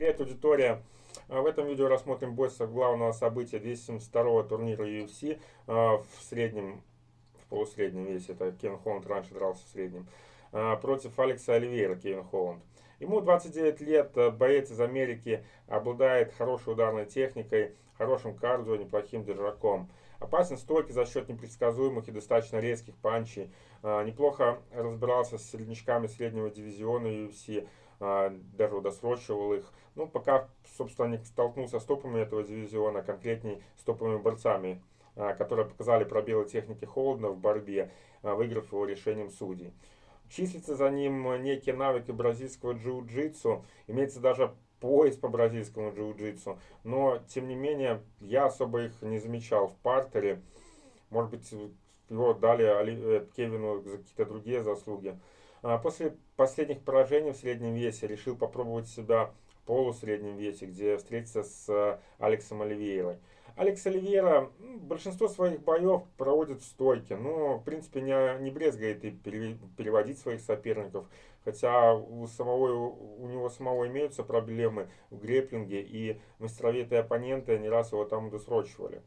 Привет, аудитория! А, в этом видео рассмотрим бой главного события 272 турнира UFC а, в среднем, в полусреднем весе, это Кен Холланд раньше дрался в среднем, а, против Алекса Оливейра, Кевин Холланд. Ему 29 лет, боец из Америки, обладает хорошей ударной техникой, хорошим кардио, неплохим держаком. Опасен стойкий за счет непредсказуемых и достаточно резких панчей. Неплохо разбирался с среднячками среднего дивизиона UFC, даже удосрочивал их. Ну, пока, собственно, не столкнулся с топами этого дивизиона, конкретней с топовыми борцами, а, которые показали пробелы техники Холдена в борьбе, а, выиграв его решением судей. Числится за ним некие навыки бразильского джиу-джитсу, имеется даже пояс по бразильскому джиу-джитсу, но, тем не менее, я особо их не замечал в партере. Может быть, его дали э, Кевину за какие-то другие заслуги. А, после последних поражений в среднем весе решил попробовать себя в полусреднем весе, где встретиться с э, Алексом Оливейрой. Алекс Оливейра большинство своих боев проводит в стойке, но в принципе не, не брезгает и переводить своих соперников. Хотя у, самого, у него самого имеются проблемы в греплинге и мастеровитые оппоненты не раз его там досрочивали.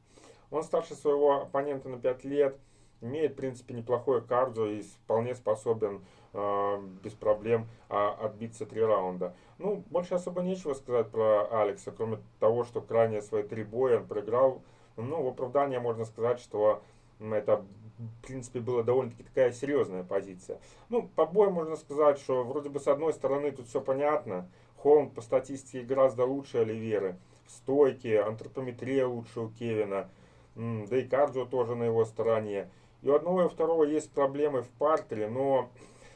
Он старше своего оппонента на 5 лет, имеет в принципе неплохое кардио и вполне способен э, без проблем э, отбиться три раунда. Ну, больше особо нечего сказать про Алекса, кроме того, что крайне свои три боя он проиграл. Ну, в оправдание можно сказать, что это в принципе, была довольно-таки такая серьезная позиция. Ну, по бою можно сказать, что вроде бы с одной стороны тут все понятно. Холмд по статистике гораздо лучше Оливеры. В антропометрия лучше у Кевина. Да и кардио тоже на его стороне. И у одного и у второго есть проблемы в партере, но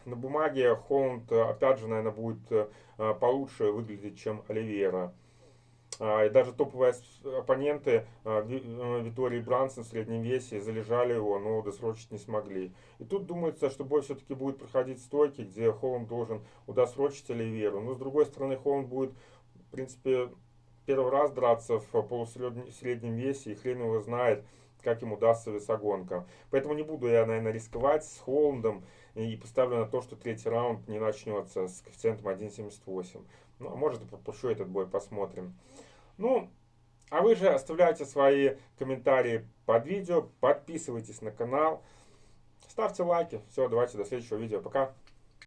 на бумаге Холланд, опять же, наверное, будет э, получше выглядеть, чем Оливейра. А, и даже топовые оппоненты э, Витории Брансон в среднем весе залежали его, но досрочить не смогли. И тут думается, что бой все-таки будет проходить стойки, где Холланд должен удосрочить Оливейру. Но с другой стороны, Холланд будет, в принципе, первый раз драться в полусреднем весе, и хрен его знает, как им удастся весогонка. Поэтому не буду я, наверное, рисковать с Холландом и поставлю на то, что третий раунд не начнется с коэффициентом 1.78. Ну, а может и пропущу этот бой, посмотрим. Ну, а вы же оставляйте свои комментарии под видео, подписывайтесь на канал, ставьте лайки. Все, давайте до следующего видео. Пока.